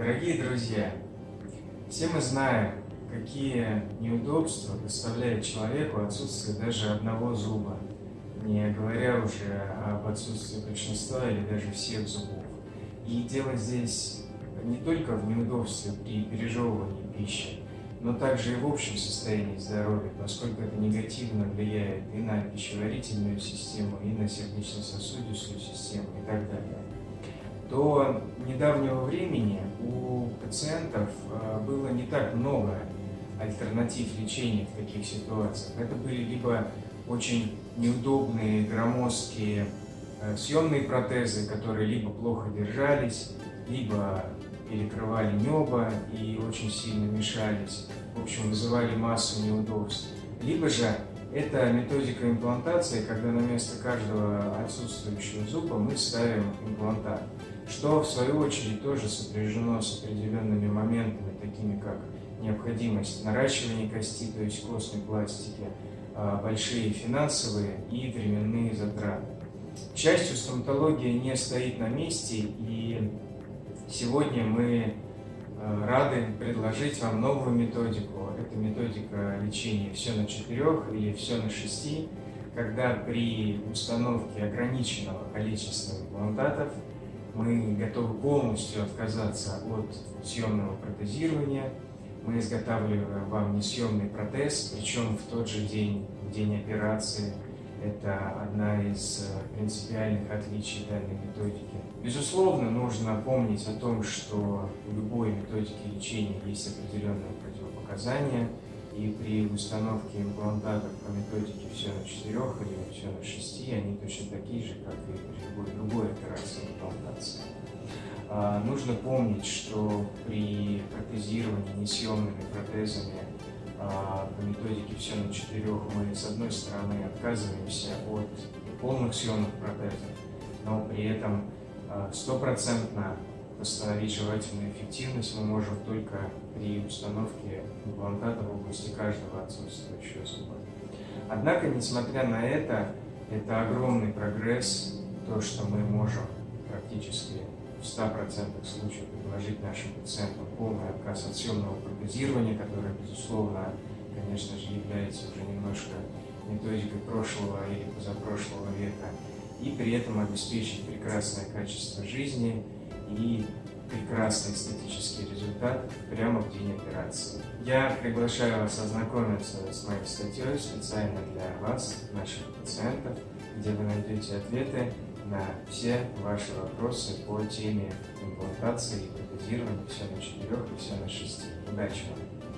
Дорогие друзья, все мы знаем, какие неудобства доставляет человеку отсутствие даже одного зуба, не говоря уже об отсутствии большинства или даже всех зубов. И дело здесь не только в неудобстве при пережевывании пищи, но также и в общем состоянии здоровья, поскольку это негативно влияет и на пищеварительную систему, и на сердечно-сосудистую систему и так далее. До недавнего времени у пациентов э, было не так много альтернатив лечения в таких ситуациях. Это были либо очень неудобные, громоздкие э, съемные протезы, которые либо плохо держались, либо перекрывали небо и очень сильно мешались, в общем, вызывали массу неудобств. Либо же это методика имплантации, когда на место каждого отсутствующего зуба мы ставим имплантат, что в свою очередь тоже сопряжено с определенными моментами, такими как необходимость наращивания кости, то есть костной пластики, а, большие финансовые и временные затраты. К счастью, стоматология не стоит на месте, и сегодня мы рады предложить вам новую методику. Это методика лечения все на четырех или все на шести, когда при установке ограниченного количества имплантатов мы готовы полностью отказаться от съемного протезирования, мы изготавливаем вам несъемный протез, причем в тот же день, в день операции. Это одна из э, принципиальных отличий данной методики. Безусловно, нужно помнить о том, что у любой методики лечения есть определенные противопоказания, и при установке имплантатов по методике все на четырех или все на шести, они точно такие же, как и при любой другой операции имплантации. А, нужно помнить, что при протезировании несъемными протезами по методике все на четырех мы с одной стороны отказываемся от полных съемных протезов, но при этом а, стопроцентно восстановить желательную эффективность мы можем только при установке имплантата в области каждого отсутствующего зуба. Однако, несмотря на это, это огромный прогресс, то, что мы можем практически в 100% случаев предложить нашим пациентам полный отказ от съемного протезирования, которое, безусловно, конечно же, является уже немножко методикой прошлого или позапрошлого века, и при этом обеспечить прекрасное качество жизни и прекрасный эстетический результат прямо в день операции. Я приглашаю вас ознакомиться с моей статьей специально для вас, наших пациентов, где вы найдете ответы на все ваши вопросы по теме имплантации и протезирования все на четырех и все на шести. Удачи вам!